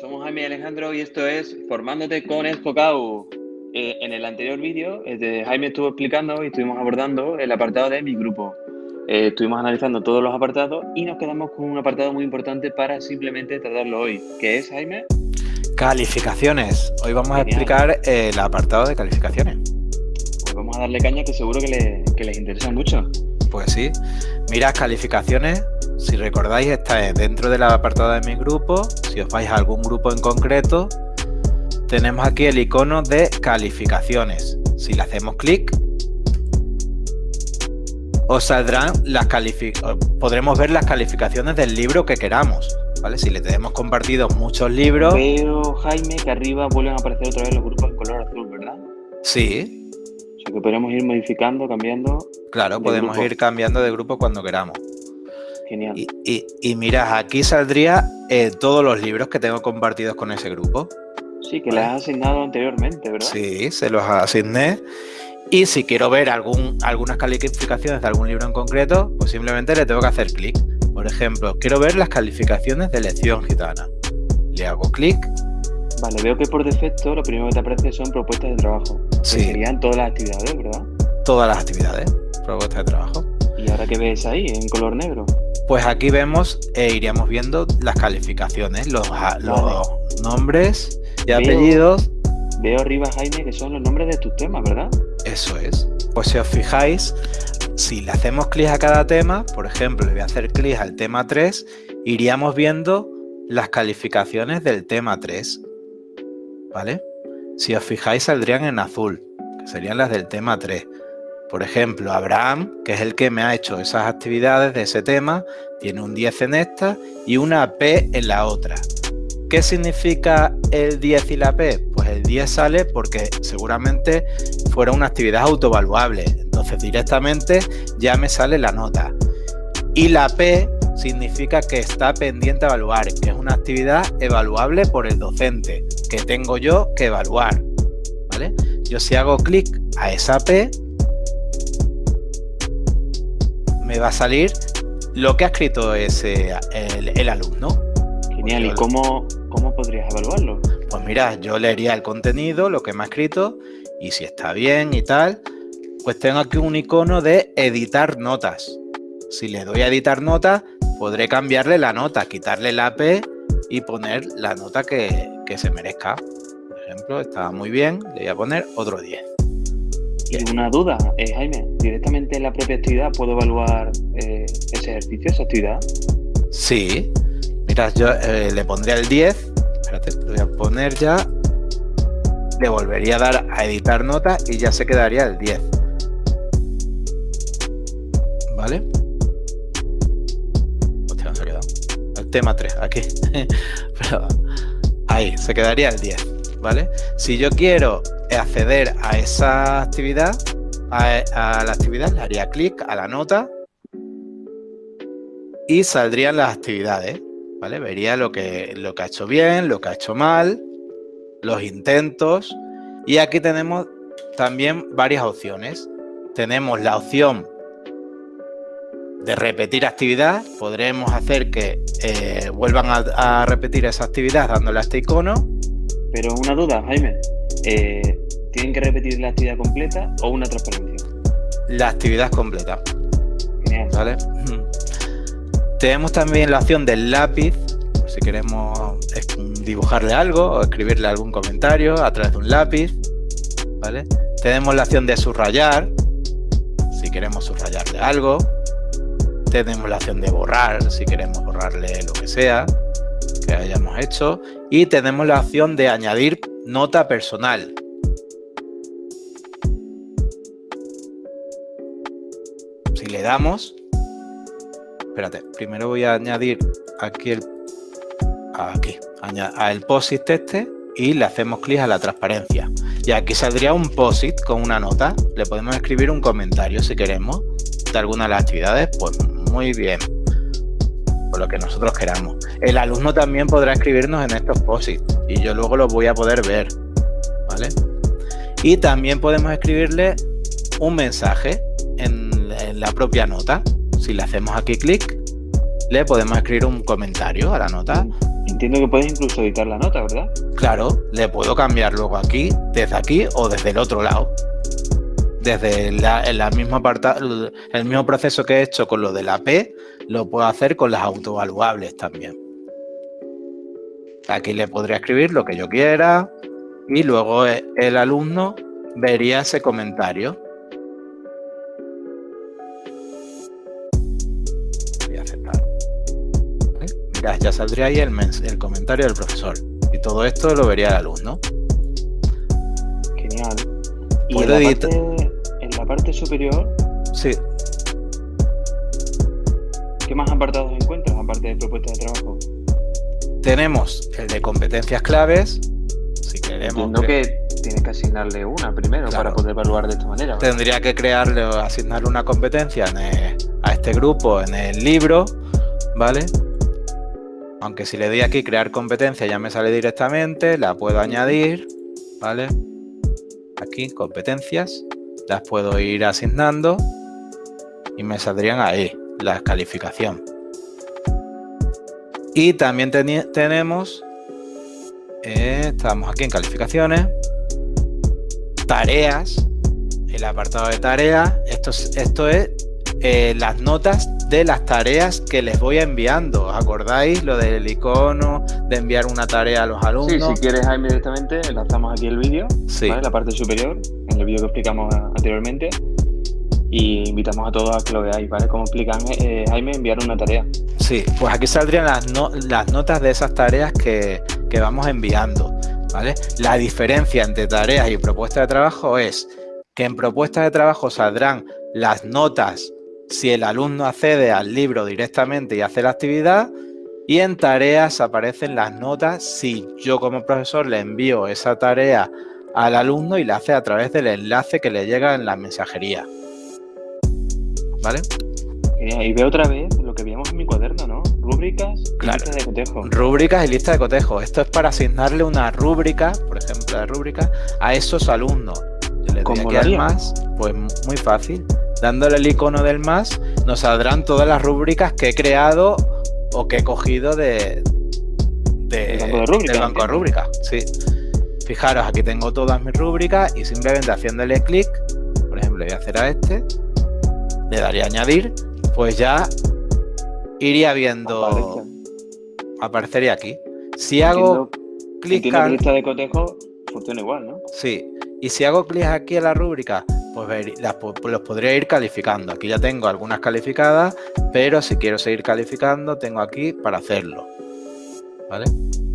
Somos Jaime y Alejandro y esto es Formándote con Enfocado. Eh, en el anterior vídeo, eh, Jaime estuvo explicando y estuvimos abordando el apartado de mi grupo. Eh, estuvimos analizando todos los apartados y nos quedamos con un apartado muy importante para simplemente tratarlo hoy. ¿Qué es, Jaime? Calificaciones. Hoy vamos a explicar el apartado de calificaciones. Pues vamos a darle caña que seguro que, que les interesa mucho. Pues sí. Mira, calificaciones si recordáis, está dentro del apartado de mi grupo. Si os vais a algún grupo en concreto, tenemos aquí el icono de calificaciones. Si le hacemos clic, os saldrán las calificaciones, podremos ver las calificaciones del libro que queramos. ¿vale? Si le tenemos compartido muchos libros... Pero, Jaime, que arriba vuelven a aparecer otra vez los grupos en color azul, ¿verdad? Sí. Sea que podemos ir modificando, cambiando... Claro, podemos ir cambiando de grupo cuando queramos. Genial. Y, y, aquí saldría eh, todos los libros que tengo compartidos con ese grupo. Sí, que les has asignado anteriormente, ¿verdad? Sí, se los asigné. Y si quiero ver algún, algunas calificaciones de algún libro en concreto, pues simplemente le tengo que hacer clic. Por ejemplo, quiero ver las calificaciones de lección gitana. Le hago clic. Vale, veo que por defecto lo primero que te aparece son propuestas de trabajo. Sí. serían todas las actividades, ¿verdad? Todas las actividades, propuestas de trabajo. ¿Y ahora qué ves ahí, en color negro? Pues aquí vemos e iríamos viendo las calificaciones, los, los nombres y apellidos. Veo arriba, Jaime, que son los nombres de tus temas, ¿verdad? Eso es. Pues si os fijáis, si le hacemos clic a cada tema, por ejemplo, le voy a hacer clic al tema 3, iríamos viendo las calificaciones del tema 3. ¿Vale? Si os fijáis, saldrían en azul, que serían las del tema 3. Por ejemplo, Abraham, que es el que me ha hecho esas actividades de ese tema, tiene un 10 en esta y una P en la otra. ¿Qué significa el 10 y la P? Pues el 10 sale porque seguramente fuera una actividad autovaluable. Entonces directamente ya me sale la nota. Y la P significa que está pendiente a evaluar, que es una actividad evaluable por el docente, que tengo yo que evaluar. ¿vale? Yo si hago clic a esa P, me va a salir lo que ha escrito ese, el, alumno. Genial, ¿y cómo, cómo podrías evaluarlo? Pues mira, yo leería el contenido, lo que me ha escrito, y si está bien y tal, pues tengo aquí un icono de editar notas. Si le doy a editar notas, podré cambiarle la nota, quitarle la P y poner la nota que, que se merezca. Por ejemplo, estaba muy bien, le voy a poner otro 10. Y una duda, eh, Jaime, ¿directamente en la propia actividad puedo evaluar eh, ese ejercicio, esa actividad? Sí. Mira, yo eh, le pondría el 10. Espérate, lo voy a poner ya. Le volvería a dar a editar nota y ya se quedaría el 10. ¿Vale? Hostia, se ha quedado. El tema 3, aquí. ahí, se quedaría el 10. ¿Vale? Si yo quiero acceder a esa actividad, a, la actividad, le haría clic a la nota y saldrían las actividades, ¿vale? Vería lo que, lo que ha hecho bien, lo que ha hecho mal, los intentos y aquí tenemos también varias opciones. Tenemos la opción de repetir actividad, podremos hacer que eh, vuelvan a, a, repetir esa actividad dándole a este icono. Pero una duda, Jaime, eh, ¿tienen que repetir la actividad completa o una transparencia? La actividad completa. Genial. ¿Vale? Tenemos también la opción del lápiz, si queremos dibujarle algo o escribirle algún comentario a través de un lápiz. ¿vale? Tenemos la opción de subrayar, si queremos subrayarle algo. Tenemos la opción de borrar, si queremos borrarle lo que sea que hayamos hecho. Y tenemos la opción de añadir Nota personal. Si le damos, espérate, primero voy a añadir aquí el, aquí, a el POSIT este y le hacemos clic a la transparencia. Y aquí saldría un POSIT con una nota. Le podemos escribir un comentario si queremos de alguna de las actividades. Pues muy bien. Por lo que nosotros queramos. El alumno también podrá escribirnos en estos POSIT y yo luego los voy a poder ver. ¿Vale? Y también podemos escribirle un mensaje en, la propia nota. Si le hacemos aquí clic, le podemos escribir un comentario a la nota. Entiendo que puedes incluso editar la nota, ¿verdad? Claro, le puedo cambiar luego aquí, desde aquí o desde el otro lado. Desde la, misma el mismo proceso que he hecho con lo de la P, lo puedo hacer con las autovaluables también. Aquí le podría escribir lo que yo quiera y luego e, el alumno vería ese comentario. Voy a aceptar. Ya saldría ahí el, el comentario del profesor. Y todo esto lo vería el alumno. Genial. ¿Y en la, parte, en la parte superior? Sí. ¿Qué más apartados encuentras aparte de propuestas de trabajo? Tenemos el de competencias claves. Si queremos. Entiendo que tienes que asignarle una primero para poder evaluar de esta manera. Tendría que crearle o asignarle una competencia a este grupo en el libro, ¿vale? Aunque si le doy aquí crear competencia ya me sale directamente, la puedo añadir, ¿vale? Aquí, competencias, las puedo ir asignando y me saldrían ahí, la calificación. Y también tenemos, eh, estamos aquí en calificaciones, tareas, el apartado de tareas, esto, esto es eh, las notas de las tareas que les voy enviando. ¿Acordáis lo del icono de enviar una tarea a los alumnos? Sí, si quieres Jaime directamente, enlazamos aquí el vídeo, sí. la parte superior, el vídeo que explicamos anteriormente. Y invitamos a todos a que lo veáis, ¿vale? Cómo explican eh, Jaime enviar una tarea. Sí, pues aquí saldrían las, las notas de esas tareas que, que vamos enviando, ¿vale? La diferencia entre tareas y propuestas de trabajo es que en propuestas de trabajo saldrán las notas si el alumno accede al libro directamente y hace la actividad y en tareas aparecen las notas si yo como profesor le envío esa tarea al alumno y la hace a través del enlace que le llega en la mensajería. ¿Vale? Y veo otra vez lo que veíamos en mi cuaderno, ¿no? Rúbricas y listas de cotejo. Rúbricas y lista de cotejo. Esto es para asignarle una rúbrica, por ejemplo, de rúbrica, a esos alumnos. Yo le doy aquí al más, pues muy fácil dándole el icono del más, nos saldrán todas las rúbricas que he creado o que he cogido de, de, del banco de rúbricas. Sí. Fijaros, aquí tengo todas mis rúbricas y simplemente haciéndole clic, por ejemplo, voy a hacer a este, le daría a añadir, pues ya iría viendo, aparecería aquí. Si hago clic en lista de cotejo funciona igual, ¿no? Sí, y si hago clic aquí a la rúbrica, pues los podría ir calificando. Aquí ya tengo algunas calificadas, pero si quiero seguir calificando, tengo aquí para hacerlo. ¿Vale?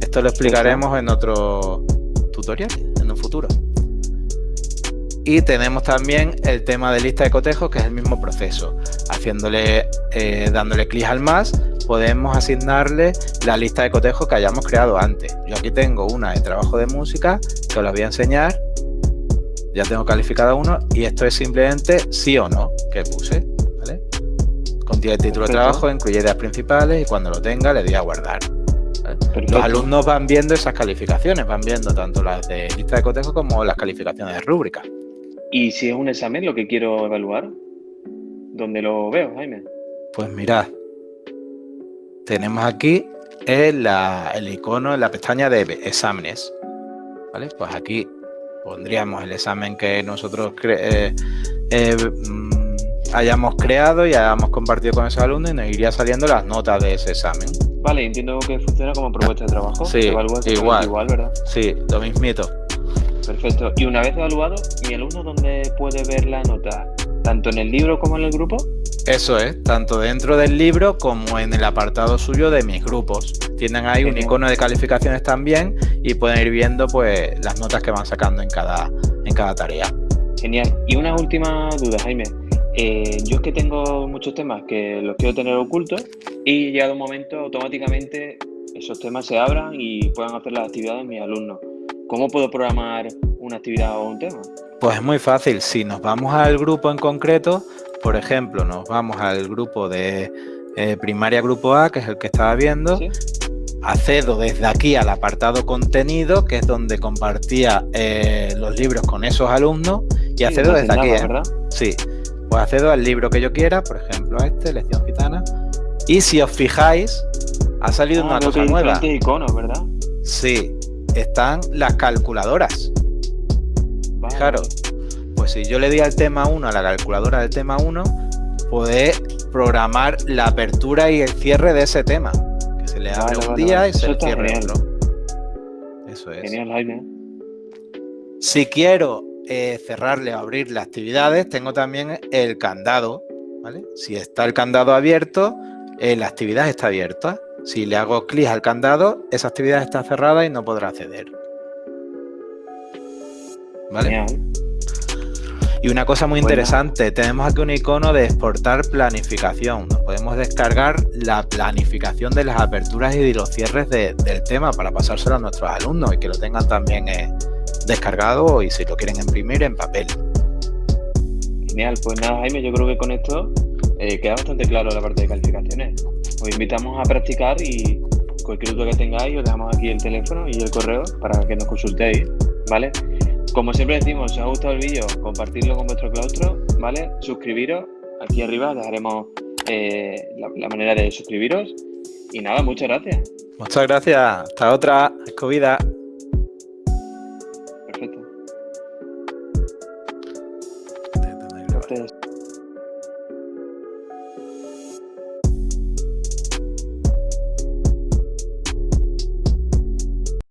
Esto lo explicaremos en otro tutorial, en un futuro. Y tenemos también el tema de lista de cotejos, que es el mismo proceso. Haciéndole, eh, dándole clic al más, podemos asignarle la lista de cotejos que hayamos creado antes. Yo aquí tengo una de trabajo de música, que os la voy a enseñar ya tengo calificada uno y esto es simplemente sí o no que puse, ¿vale? Contiene el título de trabajo, incluye ideas principales y cuando lo tenga le doy a guardar. Los alumnos van viendo esas calificaciones, van viendo tanto las de lista de cotejo como las calificaciones de rúbrica. ¿Y si es un examen lo que quiero evaluar? ¿Dónde lo veo, Jaime? Pues mirad, tenemos aquí el, el icono en la pestaña de exámenes. ¿Vale? Pues aquí pondríamos el examen que nosotros eh, eh, mm, hayamos creado y hayamos compartido con esos alumnos y nos iría saliendo las notas de ese examen. Vale, entiendo que funciona como propuesta de trabajo. Sí, igual, igual, ¿verdad? Sí, lo mismito. Perfecto. Y una vez evaluado, ¿mi alumno dónde puede ver la nota? ¿Tanto en el libro como en el grupo? Eso es, tanto dentro del libro como en el apartado suyo de mis grupos. Tienen ahí un icono de calificaciones también y pueden ir viendo pues las notas que van sacando en cada, en cada tarea. Genial. Y una última duda, Jaime. Eh, yo es que tengo muchos temas que los quiero tener ocultos y llegado un momento automáticamente esos temas se abran y puedan hacer las actividades mis alumnos. ¿Cómo puedo programar una actividad o un tema? Pues es muy fácil. Si nos vamos al grupo en concreto, por ejemplo, nos vamos al grupo de eh, primaria grupo A, que es el que estaba viendo, accedo desde aquí al apartado contenido, que es donde compartía eh, los libros con esos alumnos, y accedo desde aquí. ¿eh? ¿verdad? Sí, pues accedo al libro que yo quiera, por ejemplo a este, Lección Gitana, y si os fijáis, Ha salido Ah, una que cosa nueva. iconos, ¿verdad? Sí, están las calculadoras. Vale, Fijaros, pues si yo le di al tema 1 a la calculadora del tema 1, poder programar la apertura y el cierre de ese tema. Que se le abre Vale, un vale, día y se Eso cierre genial. otro. Eso es. Genial, Jaime. Si quiero eh, cerrarle o abrir las actividades, tengo también el candado. ¿vale? Si está el candado abierto, eh, la actividad está abierta. Si le hago clic al candado, esa actividad está cerrada y no podrá acceder. ¿Vale? Y una cosa muy interesante, tenemos aquí un icono de exportar planificación. Nos podemos descargar la planificación de las aperturas y de los cierres de- del tema para pasárselo a nuestros alumnos y que lo tengan también eh, descargado y si lo quieren imprimir en papel. Genial, pues nada, Jaime, yo creo que con esto eh, queda bastante claro la parte de calificaciones. Os invitamos a practicar y cualquier duda que tengáis, os dejamos aquí el teléfono y el correo para que nos consultéis, ¿vale? Como siempre decimos, si os ha gustado el vídeo, compartirlo con vuestro claustro, ¿vale? Suscribiros, aquí arriba dejaremos eh, la, la manera de suscribiros. Y nada, muchas gracias. Muchas gracias. Hasta otra. Escobida.